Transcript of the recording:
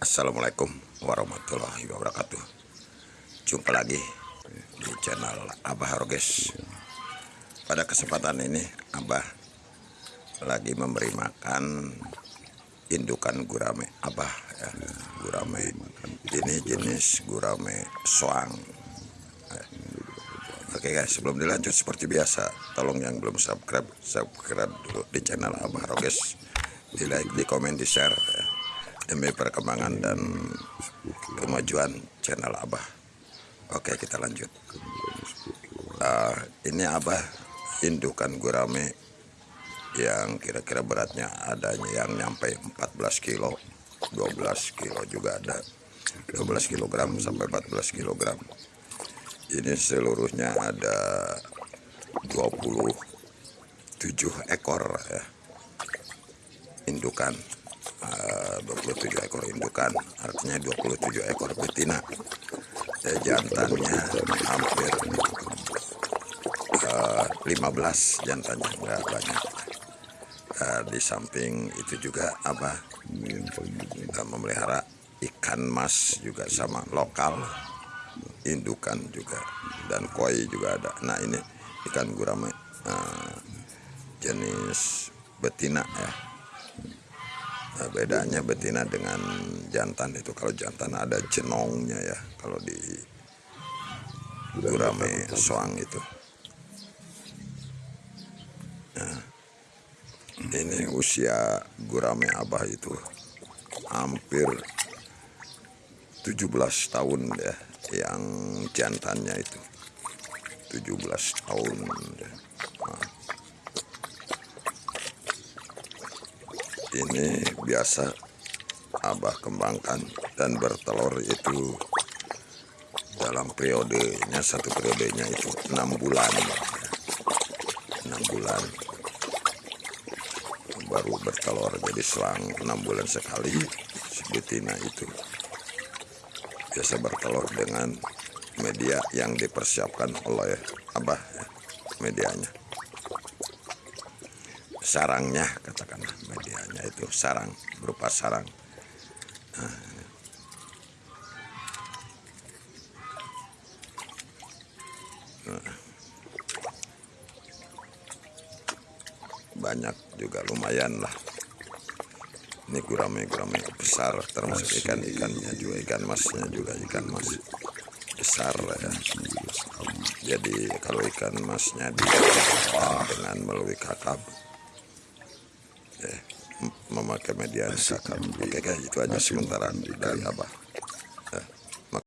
Assalamualaikum warahmatullahi wabarakatuh Jumpa lagi di channel Abah Roges Pada kesempatan ini Abah lagi memberi makan indukan gurame Abah ya. Gurame ini jenis gurame soang. Oke guys sebelum dilanjut seperti biasa Tolong yang belum subscribe Subscribe dulu di channel Abah Roges Di like, di komen, di share ya demi perkembangan dan kemajuan channel Abah. Oke kita lanjut. Uh, ini Abah indukan gurame yang kira-kira beratnya adanya yang nyampe 14 kilo, 12 kilo juga ada, 12 kilogram sampai 14 kilogram. Ini seluruhnya ada 27 ekor ya indukan 27 eh, ekor indukan artinya 27 ekor betina. Ya, jantannya hampir uh, eh, 15 jantannya enggak banyak. Uh, di samping itu juga apa? Uh, memelihara ikan mas juga sama lokal indukan juga dan koi juga ada. Nah ini ikan gurame jenis betina ya bedanya betina dengan jantan itu kalau jantan ada jenongnya ya kalau di gurame soang itu. Nah, ini usia gurame abah itu hampir 17 tahun ya yang jantannya itu. 17 tahun ya. Ini biasa abah kembangkan dan bertelur itu dalam periodenya satu periodenya itu enam bulan. Enam bulan. Baru bertelur jadi selang enam bulan sekali si betina itu. Biasa bertelur dengan media yang dipersiapkan oleh abah ya, medianya sarangnya katakanlah medianya itu sarang berupa sarang. Nah, nah. banyak juga lumayan lah. Ini gurame-gurame besar termasuk ikan-ikannya juga ikan masnya juga ikan mas besar ya. Jadi kalau ikan masnya di dengan melalui kakap memakai media Instagram. Oke itu aja sementara dari Abah.